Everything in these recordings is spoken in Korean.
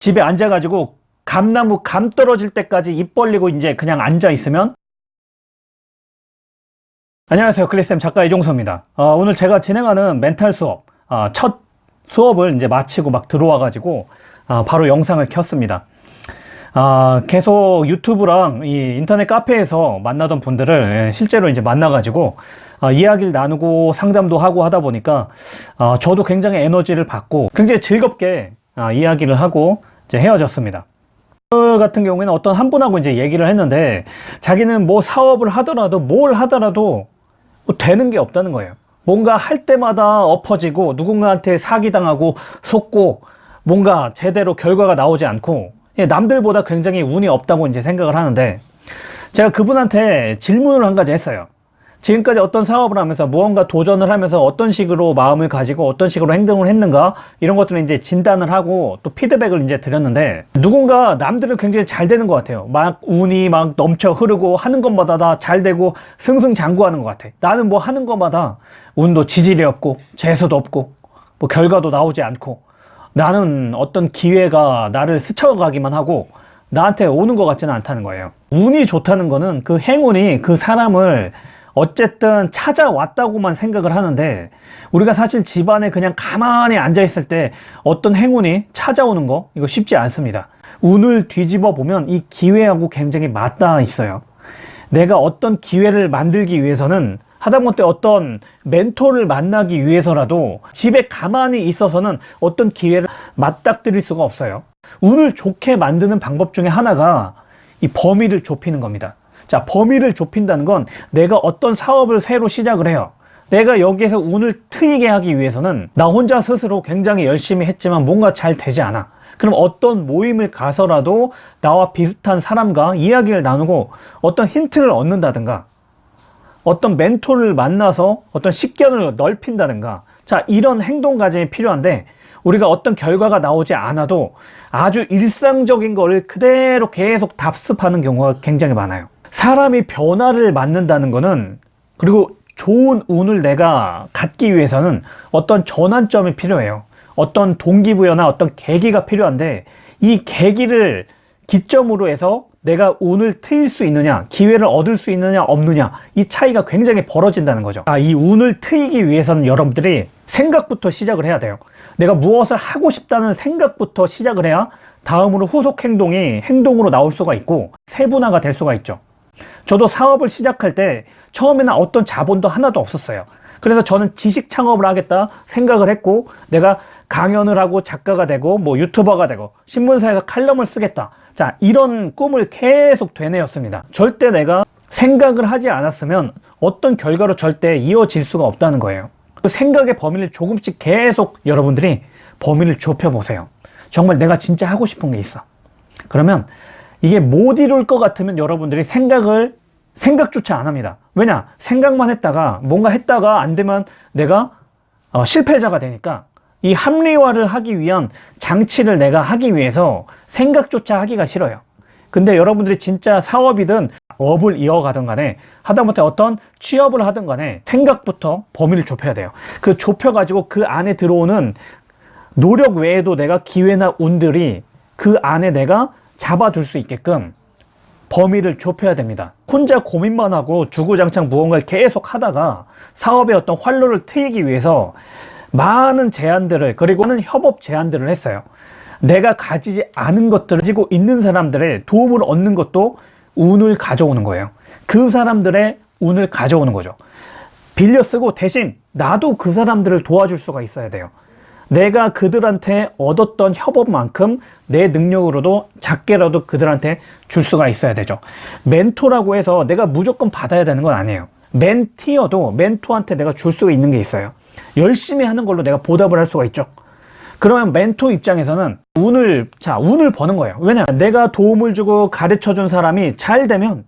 집에 앉아가지고 감나무 감 떨어질 때까지 입 벌리고 이제 그냥 앉아 있으면? 안녕하세요. 클리쌤 작가 이종서입니다. 어, 오늘 제가 진행하는 멘탈 수업 어, 첫 수업을 이제 마치고 막 들어와 가지고 어, 바로 영상을 켰습니다. 아, 계속 유튜브랑 이 인터넷 카페에서 만나던 분들을 예, 실제로 이제 만나 가지고 아, 이야기를 나누고 상담도 하고 하다 보니까 아, 저도 굉장히 에너지를 받고 굉장히 즐겁게 아, 이야기를 하고 이제 헤어졌습니다. 오늘 같은 경우에는 어떤 한 분하고 이제 얘기를 했는데 자기는 뭐 사업을 하더라도 뭘 하더라도 뭐 되는 게 없다는 거예요. 뭔가 할 때마다 엎어지고 누군가한테 사기당하고 속고 뭔가 제대로 결과가 나오지 않고 예, 남들보다 굉장히 운이 없다고 이제 생각을 하는데 제가 그분한테 질문을 한 가지 했어요. 지금까지 어떤 사업을 하면서 무언가 도전을 하면서 어떤 식으로 마음을 가지고 어떤 식으로 행동을 했는가? 이런 것들을 이제 진단을 하고 또 피드백을 이제 드렸는데 누군가 남들은 굉장히 잘 되는 것 같아요. 막 운이 막 넘쳐 흐르고 하는 것마다 다 잘 되고 승승장구하는 것 같아. 나는 뭐 하는 것마다 운도 지질이 없고 재수도 없고 뭐 결과도 나오지 않고 나는 어떤 기회가 나를 스쳐가기만 하고 나한테 오는 것 같지는 않다는 거예요. 운이 좋다는 거는 그 행운이 그 사람을 어쨌든 찾아왔다고만 생각을 하는데 우리가 사실 집안에 그냥 가만히 앉아 있을 때 어떤 행운이 찾아오는 거 이거 쉽지 않습니다. 운을 뒤집어 보면 이 기회하고 굉장히 맞닿아 있어요. 내가 어떤 기회를 만들기 위해서는 하다못해 어떤 멘토를 만나기 위해서라도 집에 가만히 있어서는 어떤 기회를 맞닥뜨릴 수가 없어요. 운을 좋게 만드는 방법 중에 하나가 이 범위를 좁히는 겁니다 자 범위를 좁힌다는 건 내가 어떤 사업을 새로 시작을 해요. 내가 여기에서 운을 트이게 하기 위해서는 나 혼자 스스로 굉장히 열심히 했지만 뭔가 잘 되지 않아. 그럼 어떤 모임을 가서라도 나와 비슷한 사람과 이야기를 나누고 어떤 힌트를 얻는다든가 어떤 멘토를 만나서 어떤 식견을 넓힌다든가 자 이런 행동 과정이 필요한데 우리가 어떤 결과가 나오지 않아도 아주 일상적인 거를 그대로 계속 답습하는 경우가 굉장히 많아요 사람이 변화를 맞는다는 거는 그리고 좋은 운을 내가 갖기 위해서는 어떤 전환점이 필요해요. 어떤 동기부여나 어떤 계기가 필요한데 이 계기를 기점으로 해서 내가 운을 트일 수 있느냐 기회를 얻을 수 있느냐 없느냐 이 차이가 굉장히 벌어진다는 거죠. 아, 이 운을 트이기 위해서는 여러분들이 생각부터 시작을 해야 돼요. 내가 무엇을 하고 싶다는 생각부터 시작을 해야 다음으로 후속 행동이 행동으로 나올 수가 있고 세분화가 될 수가 있죠 저도 사업을 시작할 때 처음에는 어떤 자본도 하나도 없었어요. 그래서 저는 지식 창업을 하겠다 생각을 했고 내가 강연을 하고 작가가 되고 뭐 유튜버가 되고 신문사에서 칼럼을 쓰겠다. 자 이런 꿈을 계속 되뇌었습니다. 절대 내가 생각을 하지 않았으면 어떤 결과로 절대 이어질 수가 없다는 거예요. 그 생각의 범위를 조금씩 계속 여러분들이 범위를 좁혀 보세요. 정말 내가 진짜 하고 싶은 게 있어. 그러면 이게 못 이룰 것 같으면 여러분들이 생각을 생각조차 안 합니다. 왜냐? 생각만 했다가 뭔가 했다가 안 되면 내가 어, 실패자가 되니까 이 합리화를 하기 위한 장치를 내가 하기 위해서 생각조차 하기가 싫어요. 근데 여러분들이 진짜 사업이든 업을 이어가든 간에 하다못해 어떤 취업을 하든 간에 생각부터 범위를 좁혀야 돼요. 그 좁혀가지고 그 안에 들어오는 노력 외에도 내가 기회나 운들이 그 안에 내가 잡아둘 수 있게끔 범위를 좁혀야 됩니다. 혼자 고민만 하고 주구장창 무언가를 계속 하다가 사업의 어떤 활로를 트이기 위해서 많은 제안들을 그리고 는 협업 제안들을 했어요. 내가 가지지 않은 것들을 가지고 있는 사람들의 도움을 얻는 것도 운을 가져오는 거예요. 그 사람들의 운을 가져오는 거죠. 빌려 쓰고 대신 나도 그 사람들을 도와줄 수가 있어야 돼요 내가 그들한테 얻었던 협업만큼 내 능력으로도 작게라도 그들한테 줄 수가 있어야 되죠. 멘토라고 해서 내가 무조건 받아야 되는 건 아니에요. 멘티어도 멘토한테 내가 줄 수 있는 게 있어요. 열심히 하는 걸로 내가 보답을 할 수가 있죠. 그러면 멘토 입장에서는 운을 자 운을 버는 거예요. 왜냐 내가 도움을 주고 가르쳐 준 사람이 잘 되면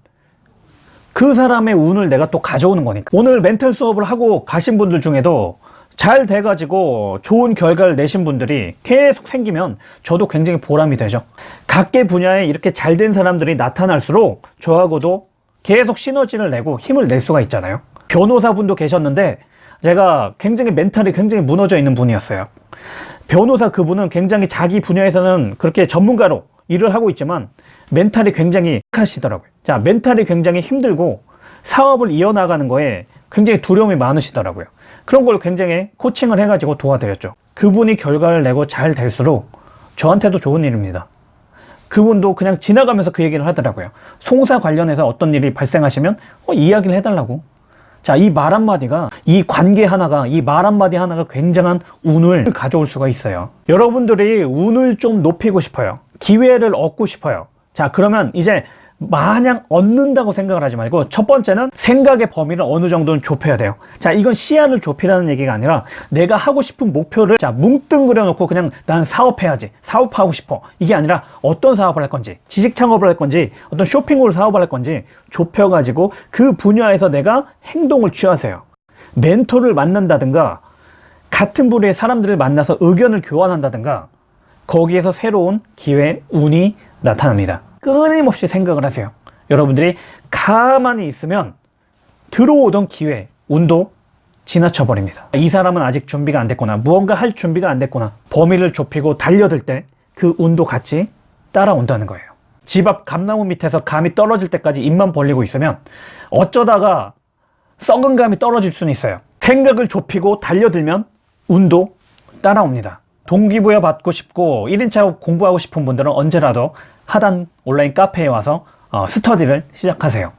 그 사람의 운을 내가 또 가져오는 거니까. 오늘 멘탈 수업을 하고 가신 분들 중에도 잘 돼가지고 좋은 결과를 내신 분들이 계속 생기면 저도 굉장히 보람이 되죠 각계 분야에 이렇게 잘 된 사람들이 나타날수록 저하고도 계속 시너지를 내고 힘을 낼 수가 있잖아요 변호사분도 계셨는데 제가 굉장히 멘탈이 굉장히 무너져 있는 분이었어요 변호사 그분은 굉장히 자기 분야에서는 그렇게 전문가로 일을 하고 있지만 멘탈이 굉장히 하시더라고요. 자, 멘탈이 굉장히 힘들고 사업을 이어나가는 거에 굉장히 두려움이 많으시더라고요. 그런 걸 굉장히 코칭을 해가지고 도와드렸죠. 그분이 결과를 내고 잘 될수록 저한테도 좋은 일입니다. 그분도 그냥 지나가면서 그 얘기를 하더라고요. 송사 관련해서 어떤 일이 발생하시면 어, 이야기를 해달라고. 자, 이 말 한마디가, 이 관계 하나가, 이 말 한마디 하나가 굉장한 운을 가져올 수가 있어요. 여러분들이 운을 좀 높이고 싶어요. 기회를 얻고 싶어요. 자, 그러면 이제 마냥 얻는다고 생각을 하지 말고 첫 번째는 생각의 범위를 어느 정도는 좁혀야 돼요. 자, 이건 시야를 좁히라는 얘기가 아니라 내가 하고 싶은 목표를 자, 뭉뚱그려 놓고 그냥 나는 사업해야지. 사업하고 싶어. 이게 아니라 어떤 사업을 할 건지, 지식 창업을 할 건지, 어떤 쇼핑몰 사업을 할 건지 좁혀 가지고 그 분야에서 내가 행동을 취하세요. 멘토를 만난다든가 같은 부류의 사람들을 만나서 의견을 교환한다든가 거기에서 새로운 기회, 운이 나타납니다. 끊임없이 생각을 하세요. 여러분들이 가만히 있으면 들어오던 기회, 운도 지나쳐 버립니다. 이 사람은 아직 준비가 안 됐구나. 무언가 할 준비가 안 됐구나. 범위를 좁히고 달려들 때 그 운도 같이 따라온다는 거예요. 집 앞 감나무 밑에서 감이 떨어질 때까지 입만 벌리고 있으면 어쩌다가 썩은 감이 떨어질 수는 있어요. 생각을 좁히고 달려들면 운도 따라옵니다. 동기부여 받고 싶고 1인차 공부하고 싶은 분들은 언제라도 하단 온라인 카페에 와서 어, 스터디를 시작하세요.